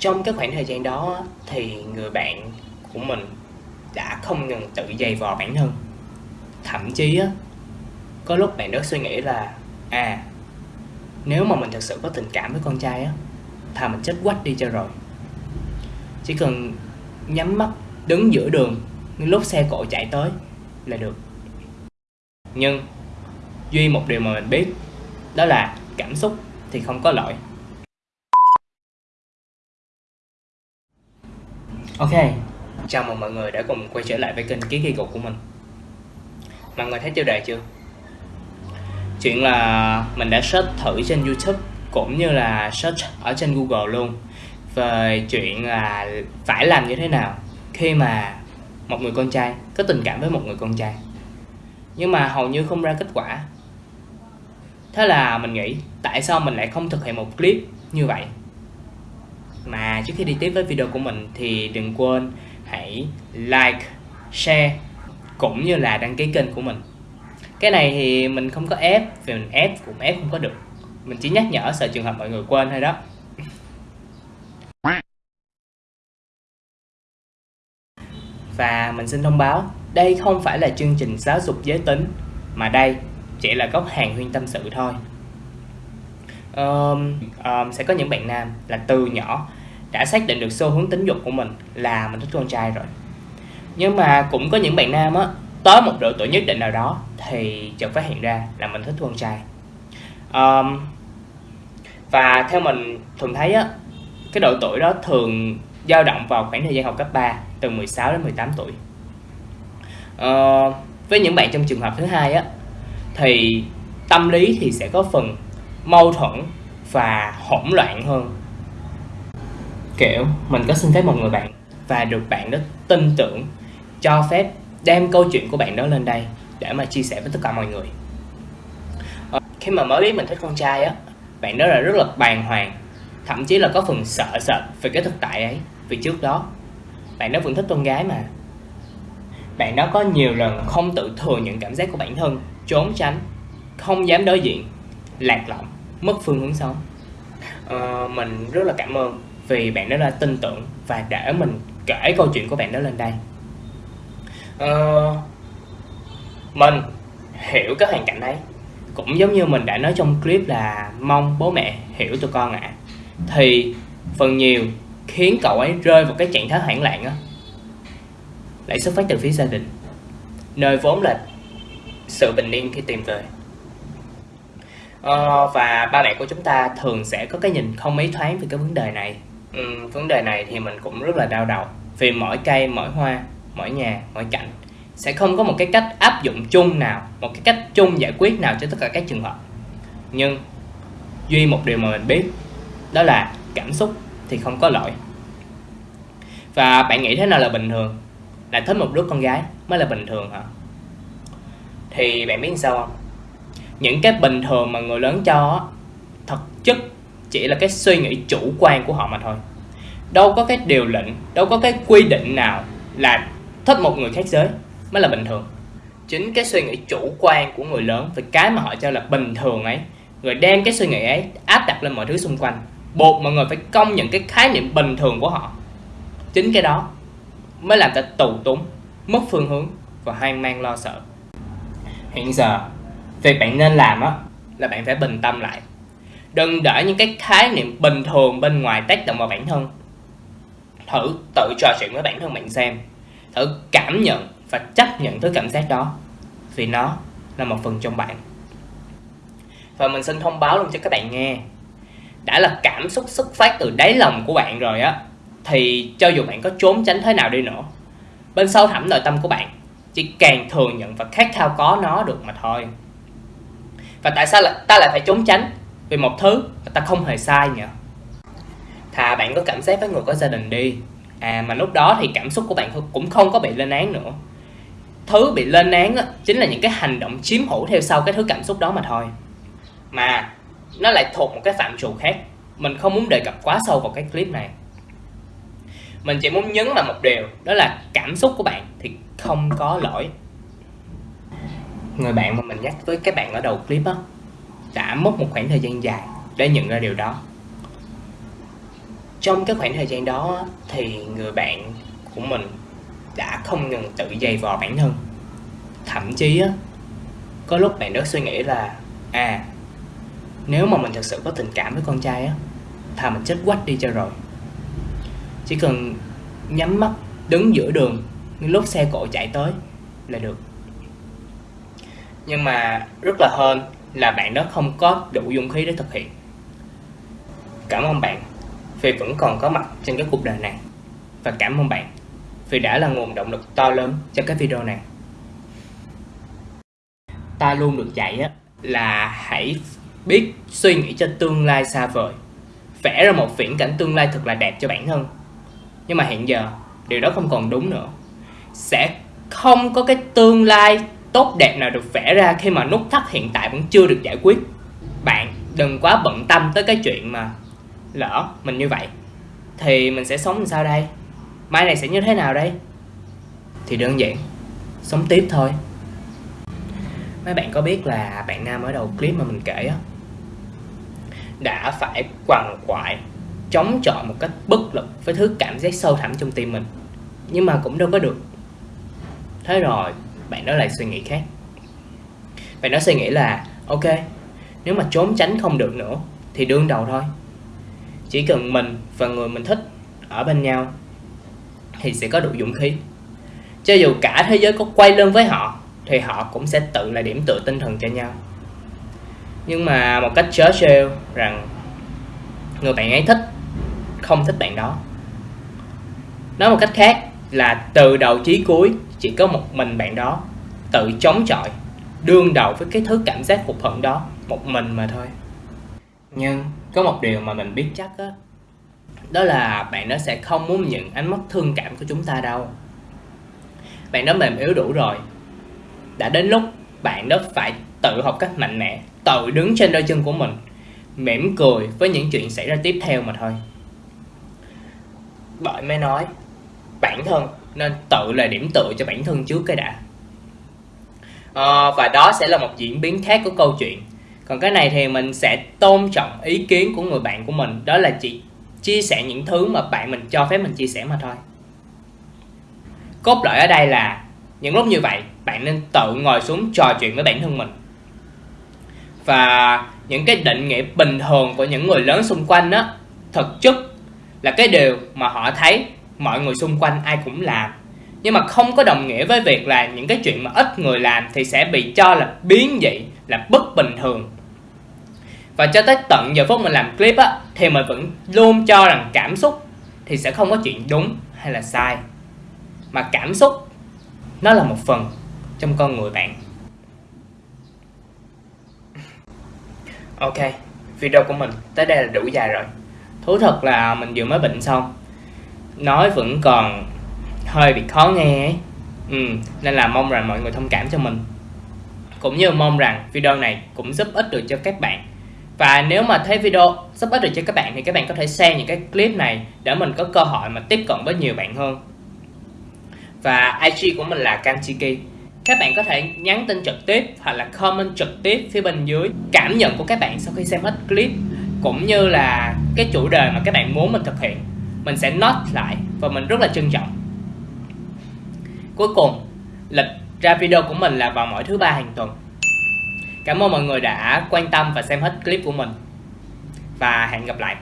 Trong cái khoảng thời gian đó thì người bạn của mình đã không ngừng tự dày vò bản thân. Thậm chí á, có lúc bạn đó suy nghĩ là à nếu mà mình thật sự có tình cảm với con trai á thà mình chết quách đi cho rồi. Chỉ cần nhắm mắt đứng giữa đường lúc xe cộ chạy tới là được. Nhưng duy một điều mà mình biết đó là cảm xúc thì không có lỗi ok. Chào mừng mọi người đã cùng quay trở lại với kênh ký Kỳ Cục của mình. Mọi người thấy tiêu đề chưa? Chuyện là mình đã search thử trên youtube, cũng như là search ở trên google luôn, về chuyện là phải làm như thế nào khi mà một người con trai, có tình cảm với một người con trai. Nhưng mà hầu như không ra kết quả. Thế là mình nghĩ, tại sao mình lại không thực hiện một clip như vậy? Mà trước khi đi tiếp với video của mình thì đừng quên hãy like share cũng như là đăng ký kênh của mình. Cái này thì mình không có ép vì mình ép cũng ép không có được. Mình chỉ nhắc nhở sợ trường hợp mọi người quên thôi đó. Và mình xin thông báo đây không phải là chương trình giáo dục giới tính mà đây chỉ là góc hàng huyên tâm sự thôi. Um, um, sẽ có những bạn nam là từ nhỏ đã xác định được xu hướng tính dục của mình là mình thích con trai rồi. Nhưng mà cũng có những bạn nam á tới một độ tuổi nhất định nào đó thì chợt phát hiện ra là mình thích con trai. Um, và theo mình thường thấy á cái độ tuổi đó thường dao động vào khoảng thời gian học cấp 3 từ 16 đến 18 tuổi. Uh, với những bạn trong trường hợp thứ hai á thì tâm lý thì sẽ có phần mâu thuẫn và hỗn loạn hơn kiểu mình có xin phép một người bạn và được bạn đó tin tưởng cho phép đem câu chuyện của bạn đó lên đây để mà chia sẻ với tất cả mọi người. Ờ, khi mà mới biết mình thích con trai á bạn đó là rất là bàng hoàng thậm chí là có phần sợ sệt về cái thực tại ấy vì trước đó bạn đó vẫn thích con gái mà. Bạn đó có nhiều lần không tự thừa nhận cảm giác của bản thân trốn tránh không dám đối diện lạc lõng mất phương hướng sống. Ờ, mình rất là cảm ơn vì bạn đó đã tin tưởng và để mình kể câu chuyện của bạn đó lên đây. Uh, mình hiểu cái hoàn cảnh đấy. Cũng giống như mình đã nói trong clip là mong bố mẹ hiểu tụi con ạ. À. thì phần nhiều khiến cậu ấy rơi vào cái trạng thái hoảng loạn á. Lại xuất phát từ phía gia đình. Nơi vốn là sự bình yên khi tìm về. Ờ, và ba mẹ của chúng ta thường sẽ có cái nhìn không mấy thoáng về cái vấn đề này ừ, vấn đề này thì mình cũng rất là đau đầu. Vì mỗi cây mỗi hoa mỗi nhà mỗi cảnh sẽ không có một cái cách áp dụng chung nào một cái cách chung giải quyết nào cho tất cả các trường hợp. Nhưng duy một điều mà mình biết đó là cảm xúc thì không có lỗi. Và bạn nghĩ thế nào là bình thường? Là thích một đứa con gái mới là bình thường hả? Thì bạn biết sao không? Những cái bình thường mà người lớn cho thật chất chỉ là cái suy nghĩ chủ quan của họ mà thôi. Đâu có cái điều lệnh, đâu có cái quy định nào là thích một người khác giới mới là bình thường. Chính cái suy nghĩ chủ quan của người lớn về cái mà họ cho là bình thường ấy rồi đem cái suy nghĩ ấy áp đặt lên mọi thứ xung quanh, buộc mọi người phải công nhận cái khái niệm bình thường của họ. Chính cái đó mới làm ta tù túng, mất phương hướng và hoang mang lo sợ. Hiện giờ, việc bạn nên làm á, là bạn phải bình tâm lại đừng để những cái khái niệm bình thường bên ngoài tác động vào bản thân. Thử tự trò chuyện với bản thân bạn xem. Thử cảm nhận và chấp nhận thứ cảm giác đó, vì nó là một phần trong bạn. Và mình xin thông báo luôn cho các bạn nghe. Đã là cảm xúc xuất phát từ đáy lòng của bạn rồi á, thì cho dù bạn có trốn tránh thế nào đi nữa, bên sâu thẳm nội tâm của bạn chỉ càng thừa nhận và khát khao có nó được mà thôi. Và tại sao là ta lại phải trốn tránh? Vì một thứ mà ta không hề sai nhỉ. Thà bạn có cảm giác với người có gia đình đi. À mà lúc đó thì cảm xúc của bạn cũng không có bị lên án nữa. Thứ bị lên án á, chính là những cái hành động chiếm hữu theo sau cái thứ cảm xúc đó mà thôi. Mà nó lại thuộc một cái phạm trù khác. Mình không muốn đề cập quá sâu vào cái clip này. Mình chỉ muốn nhấn vào một điều đó là cảm xúc của bạn thì không có lỗi. Người bạn mà mình nhắc với các bạn ở đầu clip á đã mất một khoảng thời gian dài để nhận ra điều đó. Trong cái khoảng thời gian đó thì người bạn của mình đã không ngừng tự dày vò bản thân. Thậm chí có lúc bạn đó suy nghĩ là à nếu mà mình thật sự có tình cảm với con trai á thà mình chết quách đi cho rồi. Chỉ cần nhắm mắt, đứng giữa đường lúc xe cộ chạy tới là được. Nhưng mà rất là hên là bạn đó không có đủ dung khí để thực hiện. Cảm ơn bạn vì vẫn còn có mặt trên cái cuộc đời này. Và cảm ơn bạn vì đã là nguồn động lực to lớn cho cái video này. Ta luôn được dạy á, là hãy biết suy nghĩ cho tương lai xa vời. Vẽ ra một viễn cảnh tương lai thật là đẹp cho bản thân. Nhưng mà hiện giờ, điều đó không còn đúng nữa. Sẽ không có cái tương lai tốt đẹp nào được vẽ ra khi mà nút thắt hiện tại vẫn chưa được giải quyết. Bạn đừng quá bận tâm tới cái chuyện mà lỡ mình như vậy, thì mình sẽ sống làm sao đây? Mai này sẽ như thế nào đây? Thì đơn giản, sống tiếp thôi. Mấy bạn có biết là bạn nam ở đầu clip mà mình kể á, đã phải quằn quại, chống chọi một cách bất lực với thứ cảm giác sâu thẳm trong tim mình. Nhưng mà cũng đâu có được. Thế rồi bạn đó lại suy nghĩ khác. Bạn đó suy nghĩ là, ok, nếu mà trốn tránh không được nữa, thì đương đầu thôi. Chỉ cần mình và người mình thích ở bên nhau, thì sẽ có đủ dũng khí. Cho dù cả thế giới có quay lưng với họ, thì họ cũng sẽ tự là điểm tựa tinh thần cho nhau. Nhưng mà một cách chớ trêu rằng người bạn ấy thích, không thích bạn đó. Nói một cách khác là từ đầu chí cuối chỉ có một mình bạn đó tự chống chọi, đương đầu với cái thứ cảm giác hụt hẫng đó, một mình mà thôi. Nhưng có một điều mà mình biết chắc á, đó là bạn đó sẽ không muốn nhận ánh mắt thương cảm của chúng ta đâu. Bạn đó mềm yếu đủ rồi. Đã đến lúc bạn đó phải tự học cách mạnh mẽ, tự đứng trên đôi chân của mình, mỉm cười với những chuyện xảy ra tiếp theo mà thôi. Bởi mới nói, bản thân nên tự là điểm tựa cho bản thân trước cái đã. À, và đó sẽ là một diễn biến khác của câu chuyện. Còn cái này thì mình sẽ tôn trọng ý kiến của người bạn của mình đó là chỉ chia sẻ những thứ mà bạn mình cho phép mình chia sẻ mà thôi. Cốt lõi ở đây là những lúc như vậy bạn nên tự ngồi xuống trò chuyện với bản thân mình. Và những cái định nghĩa bình thường của những người lớn xung quanh đó thực chất là cái điều mà họ thấy mọi người xung quanh ai cũng làm. Nhưng mà không có đồng nghĩa với việc là những cái chuyện mà ít người làm thì sẽ bị cho là biến dị, là bất bình thường. Và cho tới tận giờ phút mình làm clip á, thì mình vẫn luôn cho rằng cảm xúc thì sẽ không có chuyện đúng hay là sai. Mà cảm xúc, nó là một phần trong con người bạn. Ok, video của mình tới đây là đủ dài rồi. Thú thật là mình vừa mới bệnh xong nói vẫn còn hơi bị khó nghe ấy. Ừ, nên là mong rằng mọi người thông cảm cho mình. Cũng như mong rằng video này cũng giúp ích được cho các bạn. Và nếu mà thấy video giúp ích được cho các bạn thì các bạn có thể share những cái clip này để mình có cơ hội mà tiếp cận với nhiều bạn hơn. Và IG của mình là Kanchiki. Các bạn có thể nhắn tin trực tiếp hoặc là comment trực tiếp phía bên dưới cảm nhận của các bạn sau khi xem hết clip cũng như là cái chủ đề mà các bạn muốn mình thực hiện mình sẽ note lại và mình rất là trân trọng. Cuối cùng lịch ra video của mình là vào mỗi thứ ba hàng tuần. Cảm ơn mọi người đã quan tâm và xem hết clip của mình. Và hẹn gặp lại.